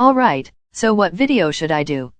Alright, so what video should I do?